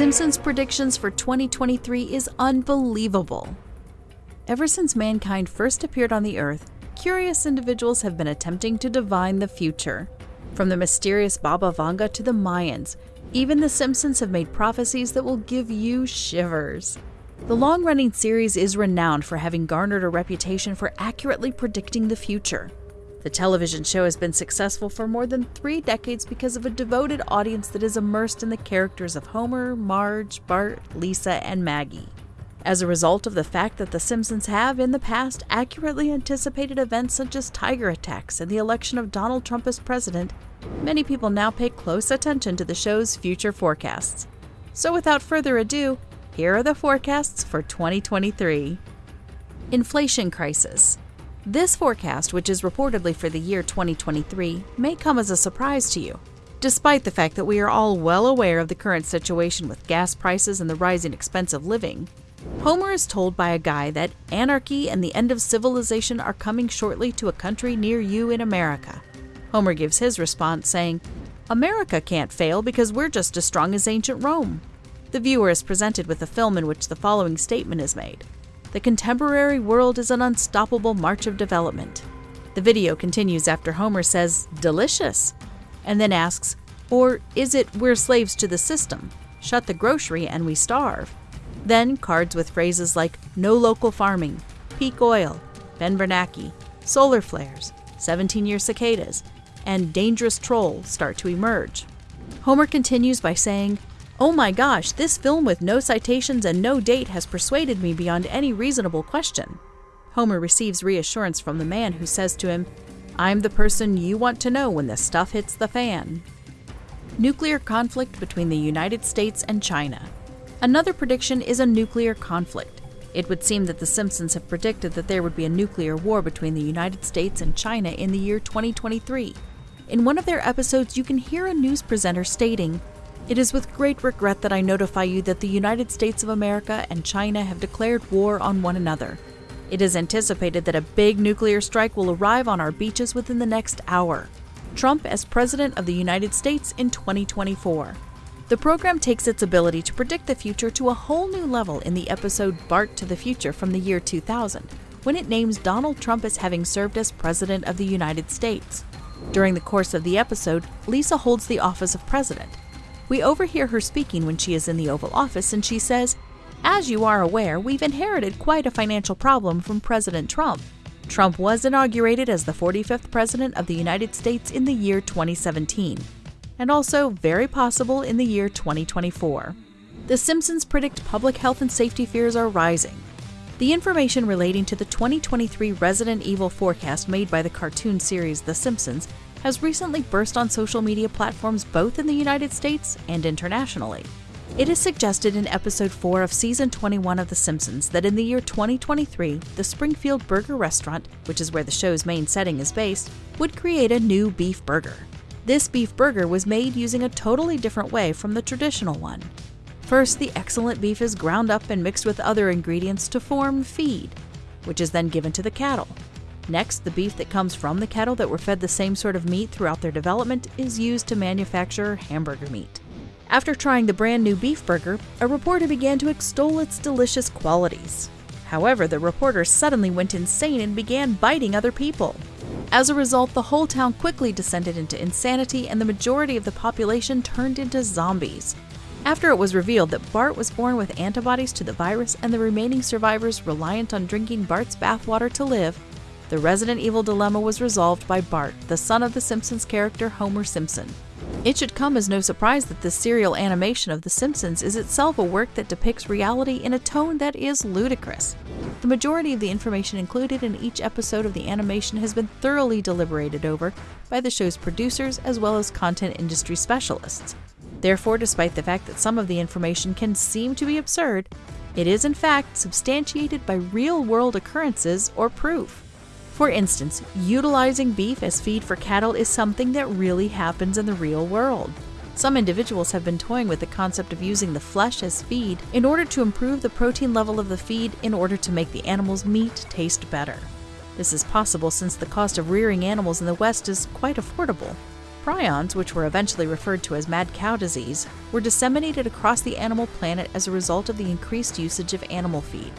Simpsons' predictions for 2023 is unbelievable. Ever since mankind first appeared on the Earth, curious individuals have been attempting to divine the future. From the mysterious Baba Vanga to the Mayans, even The Simpsons have made prophecies that will give you shivers. The long running series is renowned for having garnered a reputation for accurately predicting the future. The television show has been successful for more than three decades because of a devoted audience that is immersed in the characters of Homer, Marge, Bart, Lisa, and Maggie. As a result of the fact that The Simpsons have, in the past, accurately anticipated events such as tiger attacks and the election of Donald Trump as president, many people now pay close attention to the show's future forecasts. So, without further ado, here are the forecasts for 2023. Inflation crisis. This forecast, which is reportedly for the year 2023, may come as a surprise to you. Despite the fact that we are all well aware of the current situation with gas prices and the rising expense of living, Homer is told by a guy that anarchy and the end of civilization are coming shortly to a country near you in America. Homer gives his response saying, America can't fail because we're just as strong as ancient Rome. The viewer is presented with a film in which the following statement is made The contemporary world is an unstoppable march of development. The video continues after Homer says, Delicious, and then asks, Or is it we're slaves to the system? Shut the grocery and we starve. Then cards with phrases like no local farming, peak oil, Ben Bernanke, solar flares, 17 year cicadas, and dangerous troll start to emerge. Homer continues by saying, Oh my gosh, this film with no citations and no date has persuaded me beyond any reasonable question. Homer receives reassurance from the man who says to him, I'm the person you want to know when the stuff hits the fan. Nuclear conflict between the United States and China. Another prediction is a nuclear conflict. It would seem that The Simpsons have predicted that there would be a nuclear war between the United States and China in the year 2023. In one of their episodes, you can hear a news presenter stating, It is with great regret that I notify you that the United States of America and China have declared war on one another. It is anticipated that a big nuclear strike will arrive on our beaches within the next hour. Trump as President of the United States in 2024. The program takes its ability to predict the future to a whole new level in the episode Bart to the Future from the year 2000, when it names Donald Trump as having served as President of the United States. During the course of the episode, Lisa holds the office of President. We overhear her speaking when she is in the Oval Office, and she says, As you are aware, we've inherited quite a financial problem from President Trump. Trump was inaugurated as the 45th President of the United States in the year 2017 and also very possible in the year 2024. The Simpsons predict public health and safety fears are rising. The information relating to the 2023 Resident Evil forecast made by the cartoon series The Simpsons has recently burst on social media platforms both in the United States and internationally. It is suggested in episode 4 of season 21 of The Simpsons that in the year 2023, the Springfield Burger Restaurant, which is where the show's main setting is based, would create a new beef burger. This beef burger was made using a totally different way from the traditional one. First, the excellent beef is ground up and mixed with other ingredients to form feed, which is then given to the cattle. Next, the beef that comes from the cattle that were fed the same sort of meat throughout their development is used to manufacture hamburger meat. After trying the brand new beef burger, a reporter began to extol its delicious qualities. However, the reporter suddenly went insane and began biting other people. As a result, the whole town quickly descended into insanity and the majority of the population turned into zombies. After it was revealed that Bart was born with antibodies to the virus and the remaining survivors reliant on drinking Bart's bathwater to live, the Resident Evil dilemma was resolved by Bart, the son of the Simpsons character Homer Simpson. It should come as no surprise that this serial animation of The Simpsons is itself a work that depicts reality in a tone that is ludicrous. The majority of the information included in each episode of the animation has been thoroughly deliberated over by the show's producers as well as content industry specialists. Therefore, despite the fact that some of the information can seem to be absurd, it is in fact substantiated by real world occurrences or proof. For instance, utilizing beef as feed for cattle is something that really happens in the real world. Some individuals have been toying with the concept of using the flesh as feed in order to improve the protein level of the feed in order to make the animal's meat taste better. This is possible since the cost of rearing animals in the West is quite affordable. Prions, which were eventually referred to as mad cow disease, were disseminated across the animal planet as a result of the increased usage of animal feed.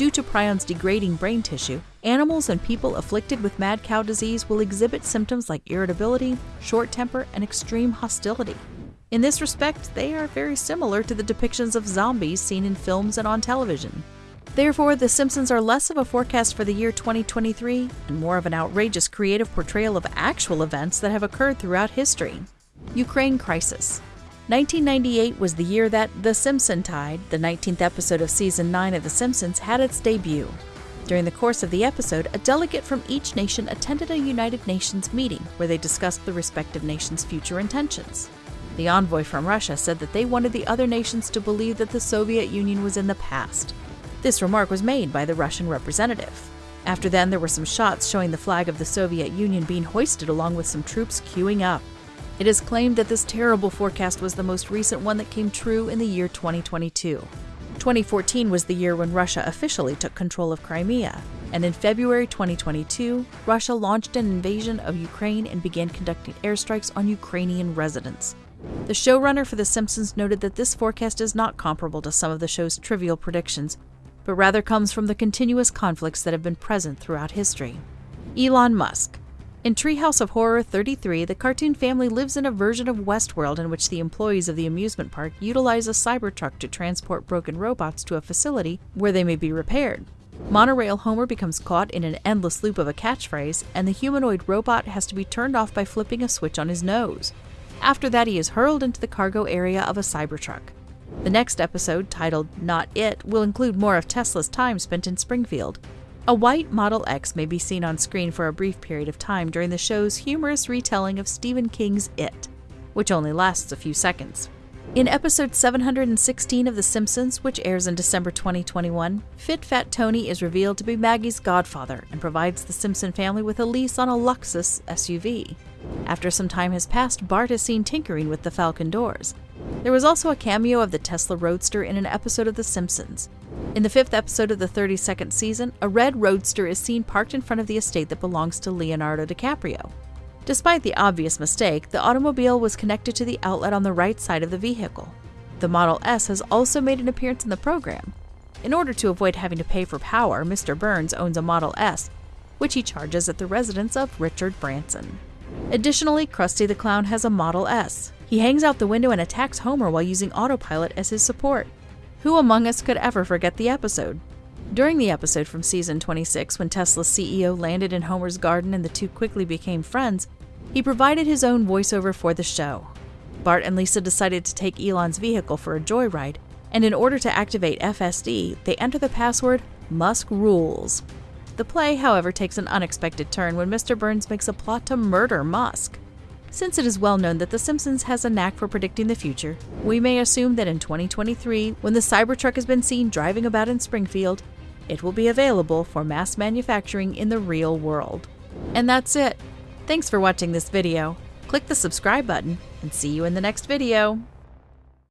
Due to prions degrading brain tissue, animals and people afflicted with mad cow disease will exhibit symptoms like irritability, short temper, and extreme hostility. In this respect, they are very similar to the depictions of zombies seen in films and on television. Therefore, The Simpsons are less of a forecast for the year 2023 and more of an outrageous creative portrayal of actual events that have occurred throughout history. Ukraine Crisis 1998 was the year that The Simpson Tide, the 19th episode of season 9 of The Simpsons, had its debut. During the course of the episode, a delegate from each nation attended a United Nations meeting where they discussed the respective nations' future intentions. The envoy from Russia said that they wanted the other nations to believe that the Soviet Union was in the past. This remark was made by the Russian representative. After then, there were some shots showing the flag of the Soviet Union being hoisted along with some troops queuing up. It is claimed that this terrible forecast was the most recent one that came true in the year 2022. 2014 was the year when Russia officially took control of Crimea, and in February 2022, Russia launched an invasion of Ukraine and began conducting airstrikes on Ukrainian residents. The showrunner for The Simpsons noted that this forecast is not comparable to some of the show's trivial predictions, but rather comes from the continuous conflicts that have been present throughout history. Elon Musk in Treehouse of Horror 33, the cartoon family lives in a version of Westworld in which the employees of the amusement park utilize a Cybertruck to transport broken robots to a facility where they may be repaired. Monorail Homer becomes caught in an endless loop of a catchphrase, and the humanoid robot has to be turned off by flipping a switch on his nose. After that, he is hurled into the cargo area of a Cybertruck. The next episode, titled Not It, will include more of Tesla's time spent in Springfield, a white Model X may be seen on screen for a brief period of time during the show's humorous retelling of Stephen King's It, which only lasts a few seconds. In episode 716 of The Simpsons, which airs in December 2021, Fit Fat Tony is revealed to be Maggie's godfather and provides the Simpson family with a lease on a Luxus SUV. After some time has passed, Bart is seen tinkering with the Falcon doors. There was also a cameo of the Tesla Roadster in an episode of The Simpsons. In the fifth episode of the 32nd season, a red roadster is seen parked in front of the estate that belongs to Leonardo DiCaprio. Despite the obvious mistake, the automobile was connected to the outlet on the right side of the vehicle. The Model S has also made an appearance in the program. In order to avoid having to pay for power, Mr. Burns owns a Model S, which he charges at the residence of Richard Branson. Additionally, Krusty the Clown has a Model S. He hangs out the window and attacks Homer while using autopilot as his support. Who among us could ever forget the episode? During the episode from season 26, when Tesla's CEO landed in Homer's garden and the two quickly became friends, he provided his own voiceover for the show. Bart and Lisa decided to take Elon's vehicle for a joyride, and in order to activate FSD, they enter the password Musk Rules. The play, however, takes an unexpected turn when Mr. Burns makes a plot to murder Musk. Since it is well known that The Simpsons has a knack for predicting the future, we may assume that in 2023, when the Cybertruck has been seen driving about in Springfield, it will be available for mass manufacturing in the real world. And that's it. Thanks for watching this video. Click the subscribe button and see you in the next video.